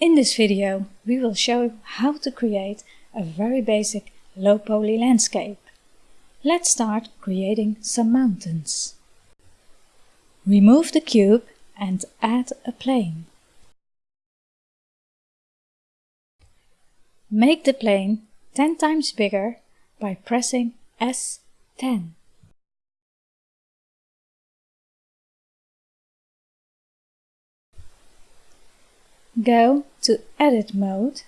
In this video we will show you how to create a very basic low poly landscape. Let's start creating some mountains. Remove the cube and add a plane. Make the plane 10 times bigger by pressing S10. Go to Edit mode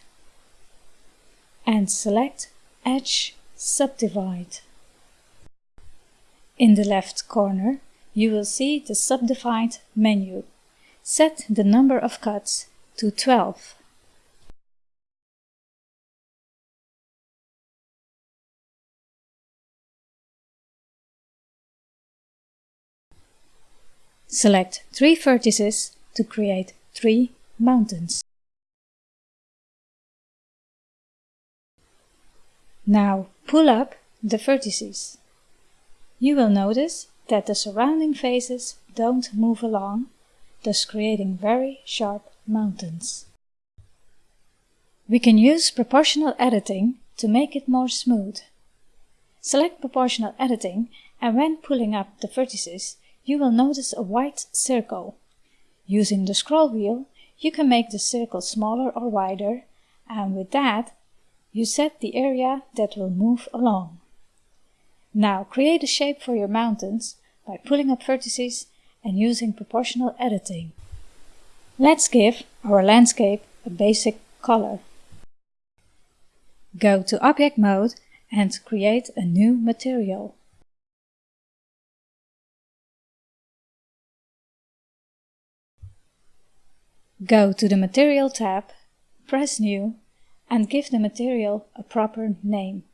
and select Edge Subdivide. In the left corner you will see the Subdivide menu. Set the number of cuts to 12. Select three vertices to create three mountains. Now pull up the vertices. You will notice that the surrounding faces don't move along, thus creating very sharp mountains. We can use proportional editing to make it more smooth. Select proportional editing and when pulling up the vertices, you will notice a white circle. Using the scroll wheel, you can make the circle smaller or wider and with that you set the area that will move along. Now create a shape for your mountains by pulling up vertices and using proportional editing. Let's give our landscape a basic color. Go to Object Mode and create a new material. Go to the Material tab, press New and give the material a proper name.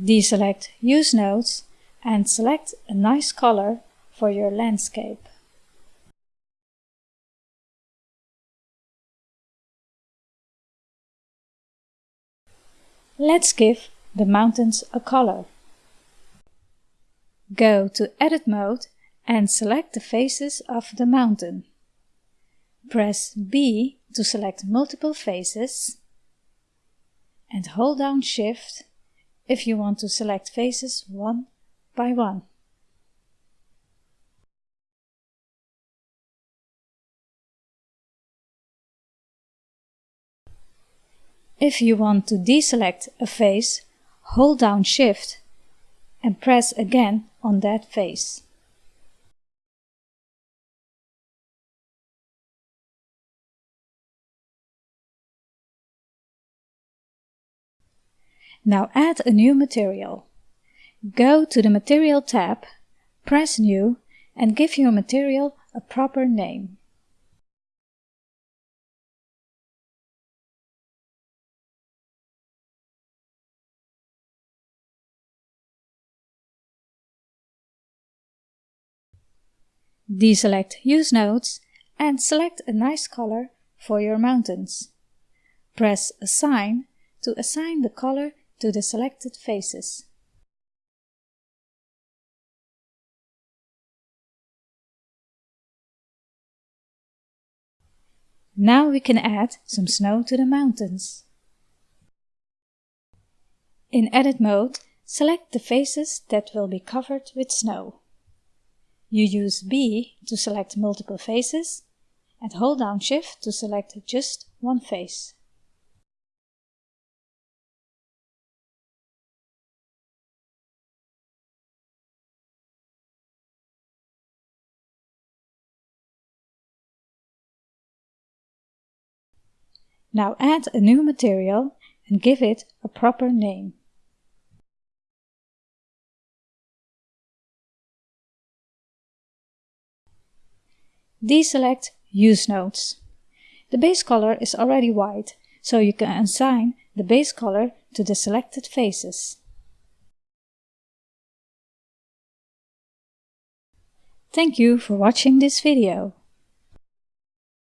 Deselect Use Nodes and select a nice color for your landscape. Let's give the mountains a color. Go to Edit mode and select the faces of the mountain. Press B to select multiple faces and hold down Shift if you want to select faces one by one. If you want to deselect a face, hold down Shift and press again on that face. Now add a new material. Go to the Material tab, press New and give your material a proper name. Deselect Use Nodes and select a nice color for your mountains. Press Assign to assign the color to the selected faces. Now we can add some snow to the mountains. In Edit mode, select the faces that will be covered with snow. You use B to select multiple faces and hold down Shift to select just one face. Now add a new material and give it a proper name. Deselect Use Nodes. The base color is already white, so you can assign the base color to the selected faces. Thank you for watching this video.